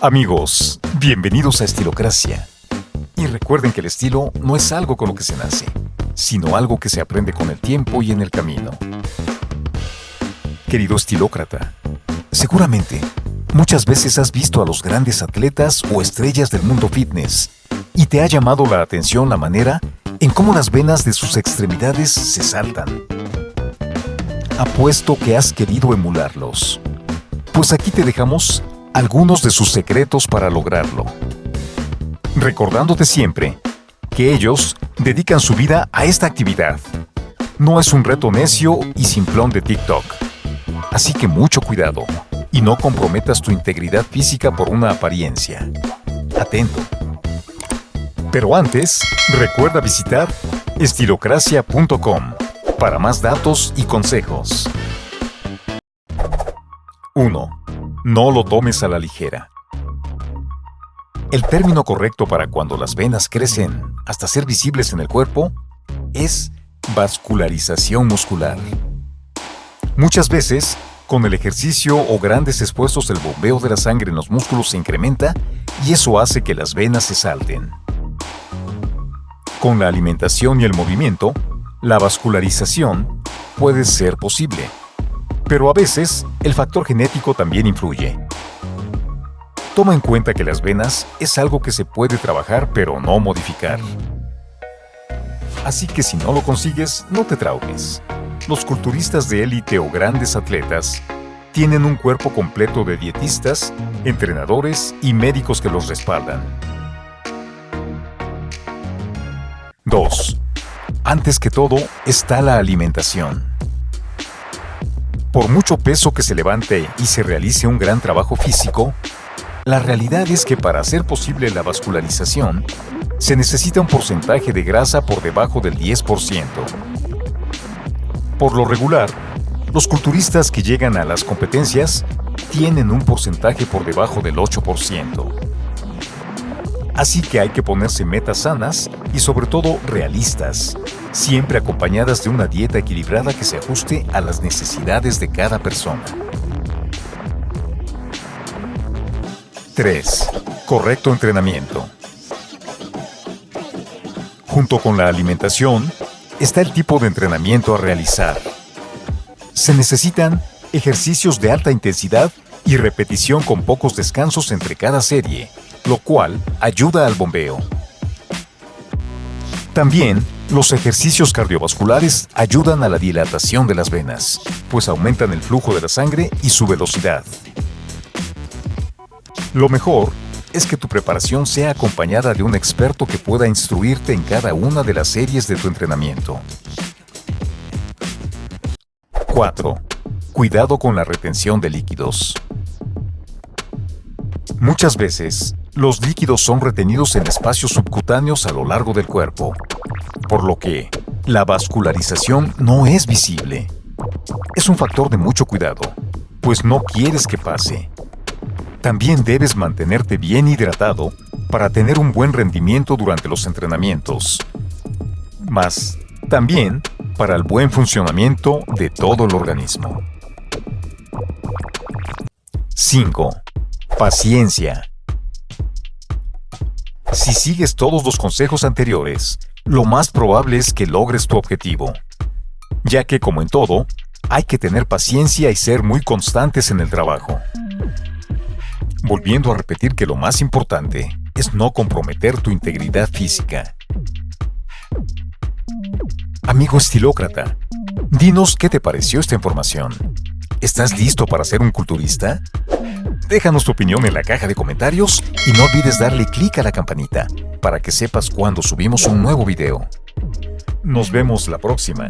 Amigos, bienvenidos a Estilocracia. Y recuerden que el estilo no es algo con lo que se nace, sino algo que se aprende con el tiempo y en el camino. Querido estilócrata, seguramente muchas veces has visto a los grandes atletas o estrellas del mundo fitness y te ha llamado la atención la manera en cómo las venas de sus extremidades se saltan. Apuesto que has querido emularlos. Pues aquí te dejamos algunos de sus secretos para lograrlo. Recordándote siempre que ellos dedican su vida a esta actividad. No es un reto necio y simplón de TikTok. Así que mucho cuidado y no comprometas tu integridad física por una apariencia. Atento. Pero antes, recuerda visitar estilocracia.com para más datos y consejos. 1. No lo tomes a la ligera. El término correcto para cuando las venas crecen hasta ser visibles en el cuerpo es vascularización muscular. Muchas veces, con el ejercicio o grandes esfuerzos el bombeo de la sangre en los músculos se incrementa y eso hace que las venas se salten. Con la alimentación y el movimiento, la vascularización puede ser posible. Pero a veces, el factor genético también influye. Toma en cuenta que las venas es algo que se puede trabajar pero no modificar. Así que si no lo consigues, no te traumes. Los culturistas de élite o grandes atletas tienen un cuerpo completo de dietistas, entrenadores y médicos que los respaldan. 2. Antes que todo está la alimentación. Por mucho peso que se levante y se realice un gran trabajo físico, la realidad es que para hacer posible la vascularización, se necesita un porcentaje de grasa por debajo del 10%. Por lo regular, los culturistas que llegan a las competencias tienen un porcentaje por debajo del 8%. Así que hay que ponerse metas sanas y sobre todo realistas, siempre acompañadas de una dieta equilibrada que se ajuste a las necesidades de cada persona. 3. Correcto entrenamiento. Junto con la alimentación, está el tipo de entrenamiento a realizar. Se necesitan ejercicios de alta intensidad y repetición con pocos descansos entre cada serie, lo cual ayuda al bombeo. También, los ejercicios cardiovasculares ayudan a la dilatación de las venas, pues aumentan el flujo de la sangre y su velocidad. Lo mejor es que tu preparación sea acompañada de un experto que pueda instruirte en cada una de las series de tu entrenamiento. 4. Cuidado con la retención de líquidos. Muchas veces, los líquidos son retenidos en espacios subcutáneos a lo largo del cuerpo, por lo que la vascularización no es visible. Es un factor de mucho cuidado, pues no quieres que pase. También debes mantenerte bien hidratado para tener un buen rendimiento durante los entrenamientos. Más, también para el buen funcionamiento de todo el organismo. 5. Paciencia. Si sigues todos los consejos anteriores, lo más probable es que logres tu objetivo. Ya que, como en todo, hay que tener paciencia y ser muy constantes en el trabajo. Volviendo a repetir que lo más importante es no comprometer tu integridad física. Amigo estilócrata, dinos qué te pareció esta información. ¿Estás listo para ser un culturista? Déjanos tu opinión en la caja de comentarios y no olvides darle clic a la campanita para que sepas cuando subimos un nuevo video. Nos vemos la próxima.